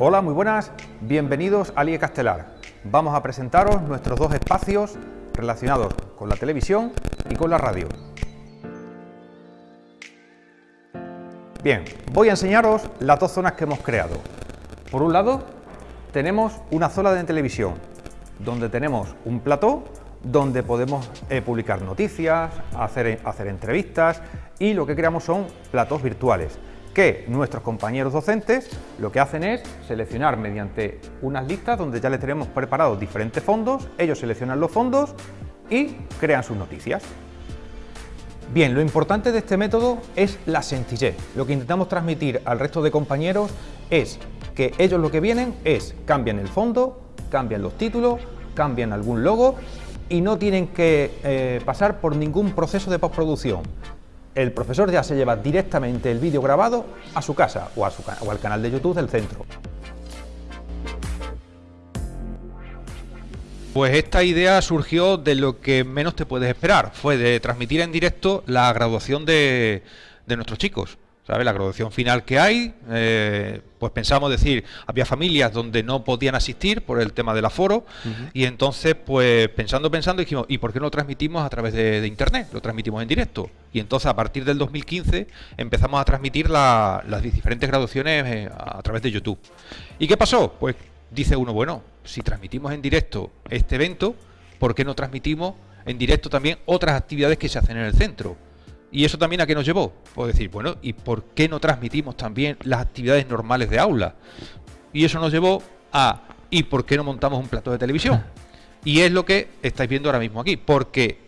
Hola, muy buenas, bienvenidos al IE Castelar. Vamos a presentaros nuestros dos espacios relacionados con la televisión y con la radio. Bien, voy a enseñaros las dos zonas que hemos creado. Por un lado, tenemos una zona de televisión, donde tenemos un plató donde podemos eh, publicar noticias, hacer, hacer entrevistas y lo que creamos son platos virtuales que nuestros compañeros docentes lo que hacen es seleccionar mediante unas listas donde ya les tenemos preparados diferentes fondos, ellos seleccionan los fondos y crean sus noticias. Bien, lo importante de este método es la sencillez. Lo que intentamos transmitir al resto de compañeros es que ellos lo que vienen es cambian el fondo, cambian los títulos, cambian algún logo y no tienen que eh, pasar por ningún proceso de postproducción el profesor ya se lleva directamente el vídeo grabado a su casa o, al canal de YouTube del centro. Pues esta idea surgió de lo que menos te puedes esperar, fue de transmitir en directo la graduación de, de nuestros chicos. La graduación final que hay, eh, pues pensamos decir, había familias donde no podían asistir por el tema del aforo y entonces pues pensando, pensando dijimos, ¿y por qué no lo transmitimos a través de, internet? Lo transmitimos en directo. Y entonces a partir del 2015 empezamos a transmitir las diferentes graduaciones eh, a través de YouTube. ¿Y qué pasó? Pues dice uno, bueno, si transmitimos en directo este evento, ¿por qué no transmitimos en directo también otras actividades que se hacen en el centro? ¿Y eso también a qué nos llevó? Pues decir, bueno, ¿y por qué no transmitimos también las actividades normales de aula? Y eso nos llevó a, ¿y por qué no montamos un plato de televisión? Y es lo que estáis viendo ahora mismo aquí, porque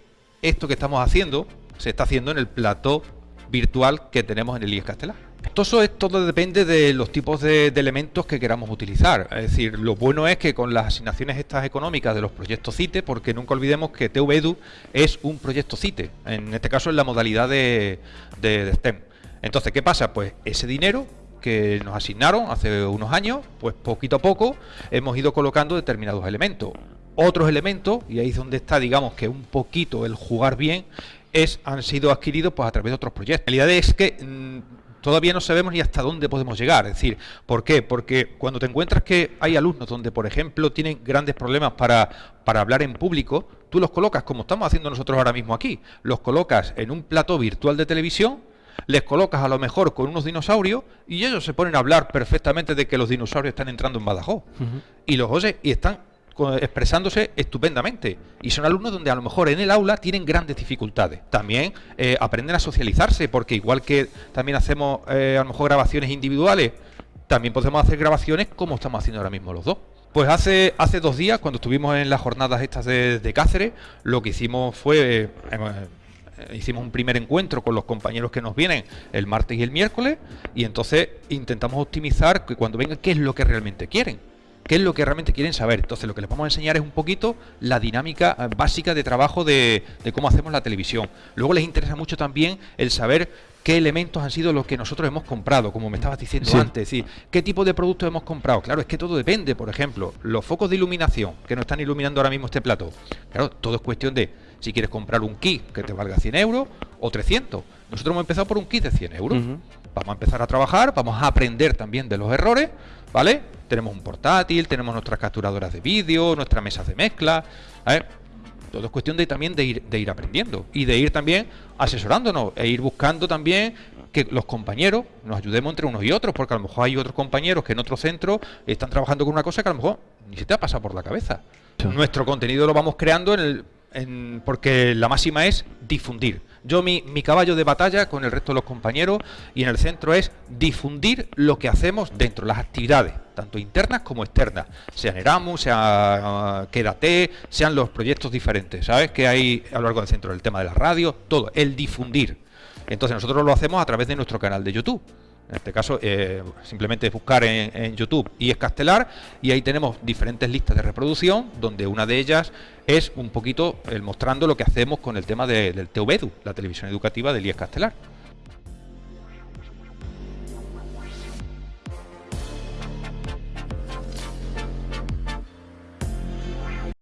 esto que estamos haciendo se está haciendo en el plató virtual que tenemos en el IES Castelar. Todo todo depende de los tipos de, elementos que queramos utilizar. Es decir, lo bueno es que con las asignaciones estas económicas de los proyectos CITE, porque nunca olvidemos que TVEDU es un proyecto CITE, en este caso en la modalidad de, de STEM. Entonces, ¿qué pasa? Pues ese dinero que nos asignaron hace unos años, pues poquito a poco hemos ido colocando determinados elementos. Otros elementos, y ahí es donde está, digamos, que un poquito el jugar bien, es, han sido adquiridos pues, a través de otros proyectos. La realidad es que mm, todavía no sabemos ni hasta dónde podemos llegar. Es decir, ¿por qué? Porque cuando te encuentras que hay alumnos donde, por ejemplo, tienen grandes problemas para, para hablar en público, tú los colocas, como estamos haciendo nosotros ahora mismo aquí, los colocas en un plató virtual de televisión, les colocas a lo mejor con unos dinosaurios y ellos se ponen a hablar perfectamente de que los dinosaurios están entrando en Badajoz. Y los oye y están expresándose estupendamente. Y son alumnos donde a lo mejor en el aula tienen grandes dificultades. También eh, aprenden a socializarse, porque igual que también hacemos eh, a lo mejor grabaciones individuales, también podemos hacer grabaciones como estamos haciendo ahora mismo los dos. Pues hace, hace dos días, cuando estuvimos en las jornadas estas de, Cáceres, lo que hicimos fue... Eh, hicimos un primer encuentro con los compañeros que nos vienen el martes y el miércoles y entonces intentamos optimizar que cuando vengan qué es lo que realmente quieren qué es lo que realmente quieren saber. Entonces lo que les vamos a enseñar es un poquito la dinámica eh, básica de trabajo de, cómo hacemos la televisión. Luego les interesa mucho también el saber qué elementos han sido los que nosotros hemos comprado, como me estabas diciendo antes, es qué tipo de productos hemos comprado. Claro, es que todo depende, por ejemplo, los focos de iluminación que nos están iluminando ahora mismo este plato. Claro, todo es cuestión de si quieres comprar un kit que te valga 100 euros o 300. Nosotros hemos empezado por un kit de 100 euros. Vamos a empezar a trabajar, vamos a aprender también de los errores, ¿vale? Tenemos un portátil, tenemos nuestras capturadoras de vídeo, nuestras mesas de mezcla. Todo es cuestión de también de ir, de ir aprendiendo y de ir también asesorándonos e ir buscando también que los compañeros nos ayudemos entre unos y otros, porque a lo mejor hay otros compañeros que en otro centro están trabajando con una cosa que a lo mejor ni se te ha pasado por la cabeza. Nuestro contenido lo vamos creando en el, porque la máxima es difundir. Yo mi, mi, caballo de batalla con el resto de los compañeros y en el centro es difundir lo que hacemos dentro, las actividades, tanto internas como externas, sean Erasmus, sea uh, Quédate, sean los proyectos diferentes, ¿sabes? Que hay a lo largo del centro, el tema de la radio, todo, el difundir. Entonces nosotros lo hacemos a través de nuestro canal de YouTube. En este caso, eh, simplemente buscar en, YouTube y es Castelar y ahí tenemos diferentes listas de reproducción, donde una de ellas es un poquito el mostrando lo que hacemos con el tema del TVEDU, la televisión educativa del IES Castelar.